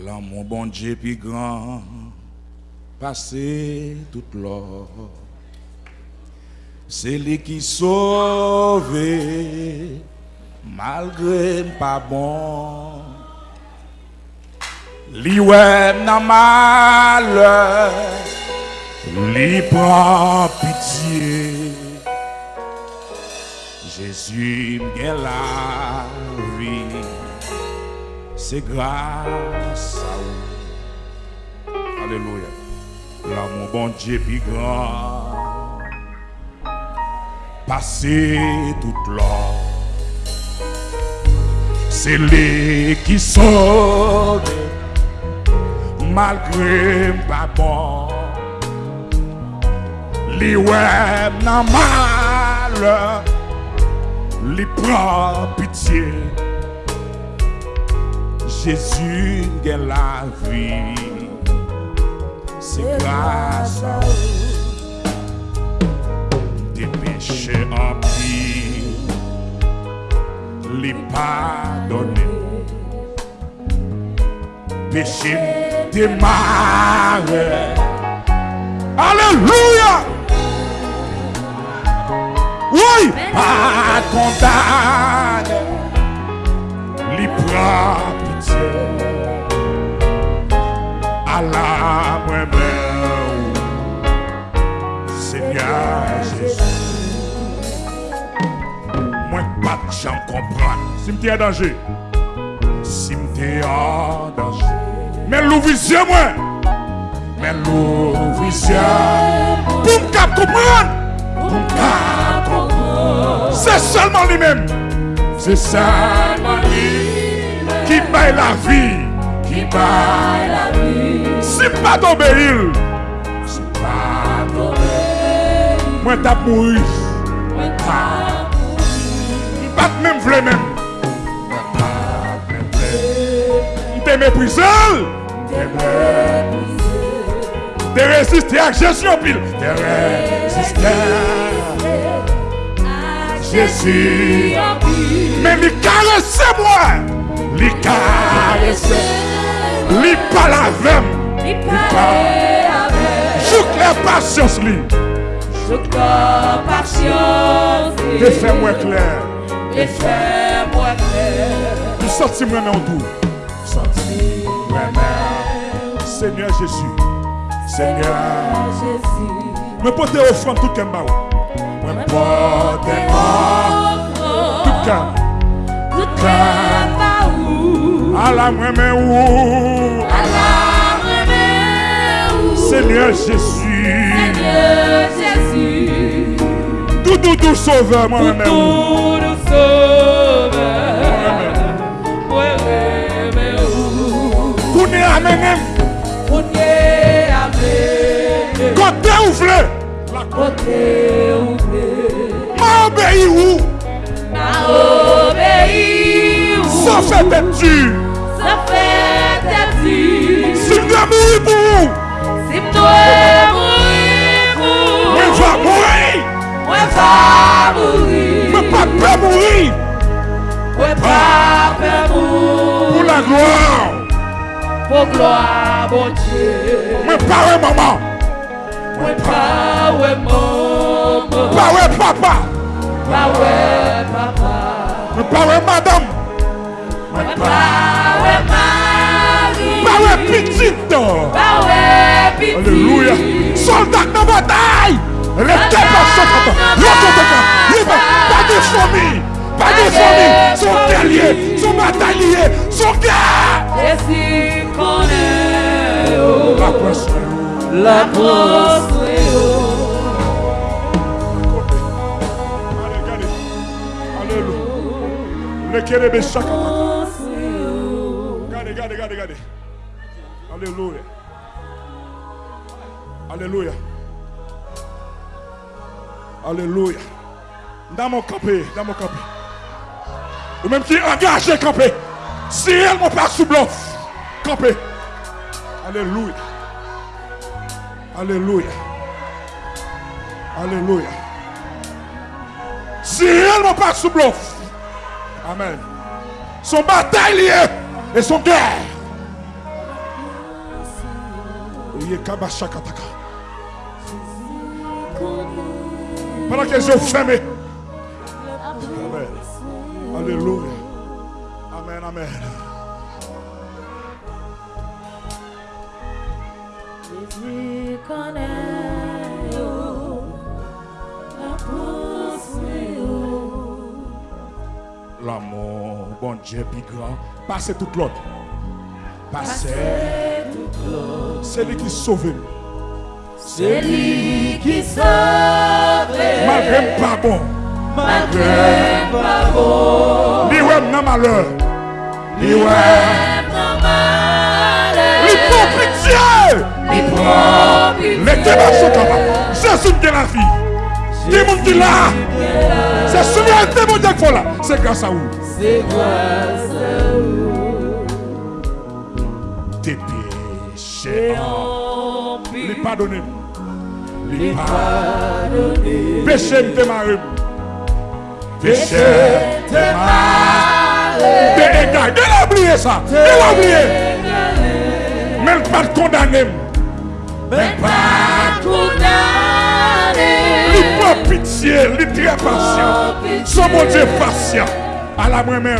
L'amour bon Dieu plus grand, passé toute l'or. C'est lui qui sauve, malgré pas bon. Li ouais nan malheur, li prend pitié. Jésus m'gain la vie, c'est grâce à vous. Alléluia. L'amour bon Dieu plus grand, passé toute l'or. C'est lui qui sauve malgré pas bon. Li ouais nan malheur, li prend pitié. Jésus gen la vi Se grasa ou De peche anpi Li padone Peche demare Aleluya Woy Pa kondane Li pra La moi-même, Seigneur Jésus. Moi, pas de gens comprendre. Si m'te en danger, si en danger. Mais l'ouvrier, moi, mais l'ouvrier, pour me comprendre, pour me comprendre, c'est seulement lui-même, c'est seulement lui qui paye la vie, qui paye la vie. Si pa tobe il. Si pa tobe il Mwen tap moui. Mwen tap moui. Mbat men vle men Mbat men vle Mte me pwizel Mte me pwizel Te resiste ak jesyon pil Te resiste ak jesyon pil Men li karese mwen Li karese Li palavem Jouk la patience lui. Jouk la patience. Te fait moins clair. Te fait moins clair. Tu sortis moi en tout. Sorti moi Seigneur Jésus. Seigneur Jésus. Me porte offrande tout baou. Me porte tout qu'un. Tout la moi-même ou. Seigneur Jésus. Seigneur Jésus. Tout doudou sauveur moi-même ou. Tout doudou sauveur. Moi-même ou. Kounye amenem. Kounye amenem. Côté ouvré. Ma obéi ou. Ma obéi ou. Ça fait tête dure. Ça fait tête dure. Si dois mourir pour Moi va mourir. Mais pas peur mourir. Moi pas peur mourir. Pour la mon Dieu. Moi pas ouais maman. Moi pas ouais maman. Papa. Pas ouais papa. Madame. Petite. Pas ouais petit. Alléluia. Soldat dans la bataille. Restez pas de famille. Pas de famille. Son guerrier. Son. Son La regardez, regardez, regardez. Alléluia. Alléluia. Alléluia. Dans mon campé, dans mon campé. Ou même qui engagé campé. Si elle m'a pas sous bluff, campé. Alléluia. Alléluia. Alléluia. Si elle m'a pas sous bluff. Amen. Son bataille lié et son guerre. Yekabashakataka. Pendant que les yeux fermés. Amen. Alléluia. Amen, amen. Jésus connaît, oh, la oh. L'amour, bon Dieu, plus grand. Passez tout l'autre. Passez. C'est lui qui sauve. C'est lui qui sauve, Malgré pas bon. malgré pas bon, ouais, non malheur. Ouais. même dans malheur, il prend pitié. Les témoins sont capables. Jésus de la vie. Des gens qui là. C'est souveraineté mon Dieu là. C'est grâce à vous. C'est grâce à vous. Tes péchés. Et on Lui. Lui lui. Péché me démarre. Péché T'es démarre. malade, T'es égal. Il a oublié ça. Il a oublié. Mais pas condamné. mais pas condamné. Il prend pitié. Est très patient. Son bon Dieu patient. À la main, main.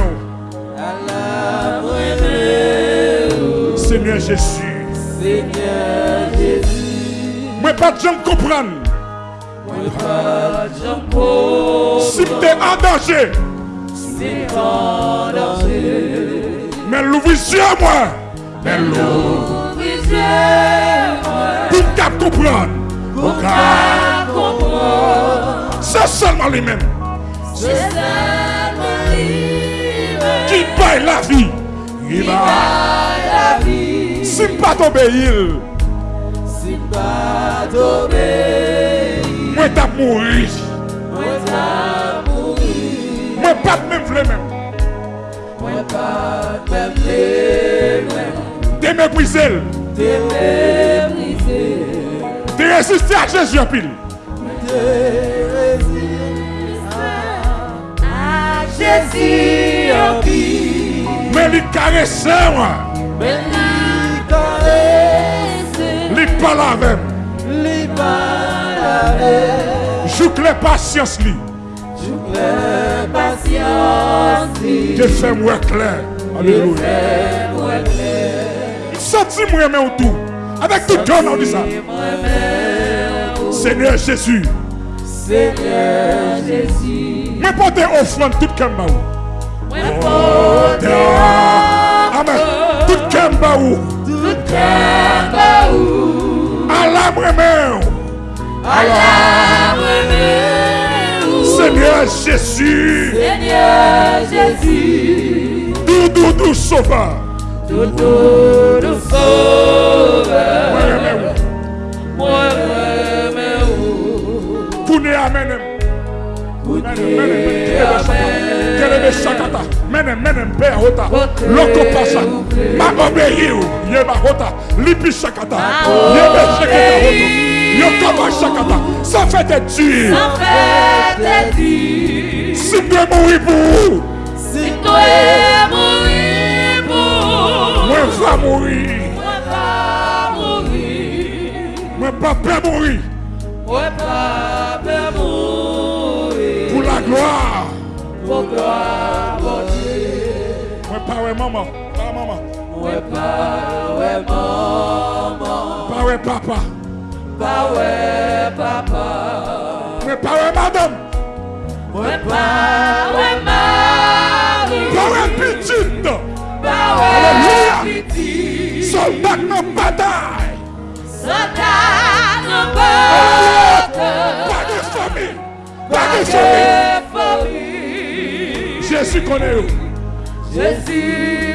Seigneur Jésus. Seigneur Jésus, Moi pas de gens comprendre. Si tu es en danger, c'est en danger. mais l'ouvrez moi. Mais l'ouvre. Ouvrez-moi, Pour qu'à comprendre. pour qu'à comprendre, C'est seulement lui-même c'est seulement lui qui paye la vie. Il va. la vie. Si pas t'obéir, Si pas t'obéir, moi t'as mouru. moi t'as mouru, Moi pas de même vle. T'es méprisé. T'es méprisé, T'es résisté à Jésus en pile. t'es résisté à Jésus en vie. Mais il caresse moi. Mais lui Il parle avec. lui parle avec, Joue que les patience lui. toute la patience, Je fais moi clair. Alléluia. Senti moi mais autour. Avec tout cœur on dit ça. Seigneur Jésus. Seigneur Jésus, Mais portez offrande tout cœur baou. porte Amen. Tout cœur baou. Tout cœur baou, À la main. à la main. Seigneur Jésus. Seigneur Jésus, Dou dou dou nous sauveur, Moi remets moi remets ou. Menem, menem, menem, kelebe shakata. Menem, menem, pe a hota. Loko pasa. Ma obeyi ou. Ye ba hota. Lipi shakata. Ye be shakata va Pour la gloire. pour gloire ouais maman. Pas maman. moi pas ouais maman, Pas ouais papa. pas ouais papa, Moi pas ouais madame. moi pas ouais mari, Pas ouais petite. pas Alléluia. ouais petit, Soldat non bataille. soldat non porte. Pas de famille. Pas de famille. Jésus connaît vous. Jésus